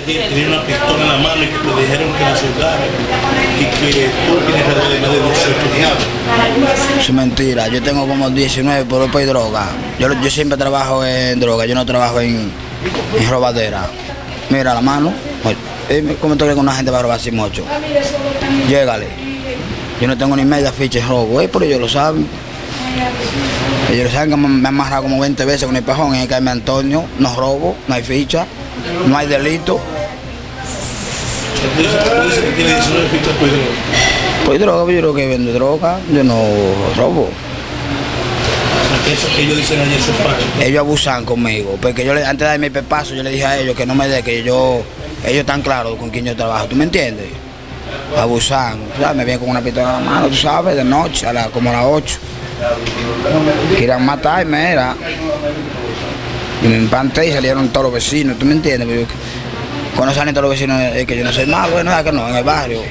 tenía una pistola en la mano y que te dijeron que la soldaran y que tú tienes alrededor de más de 18 años. Es mentira, yo tengo como 19 por por droga. Yo, yo siempre trabajo en droga, yo no trabajo en, en robadera. Mira la mano, oye, dime, ¿cómo tú crees que una gente va a robar sin mocho? Llégale. Yo no tengo ni media ficha en robo, eh, pero ellos lo saben. Ellos lo saben que me han amarrado como 20 veces con el pajón en el caime Antonio, no robo, no hay ficha, no hay delito. Tú dices, tú dices que tiene 19 fichas por droga. Pues droga, yo creo que vendo droga, yo no robo. Eso que ellos dicen ayer son falsos. ellos abusan conmigo, porque yo le- antes de darme el pepazo yo le dije a ellos que no me dé, que yo, ellos están claros con quién yo trabajo, ¿tú me entiendes? Abusan, ¿sabes? me vienen con una pistola en la mano, tú sabes, de noche, a la- como a las 8. Querían matarme, era. Y me empanté y salieron todos los vecinos, ¿tú me entiendes? Cuando salen todos los vecinos es que yo no soy malo, bueno, es que no, en el barrio.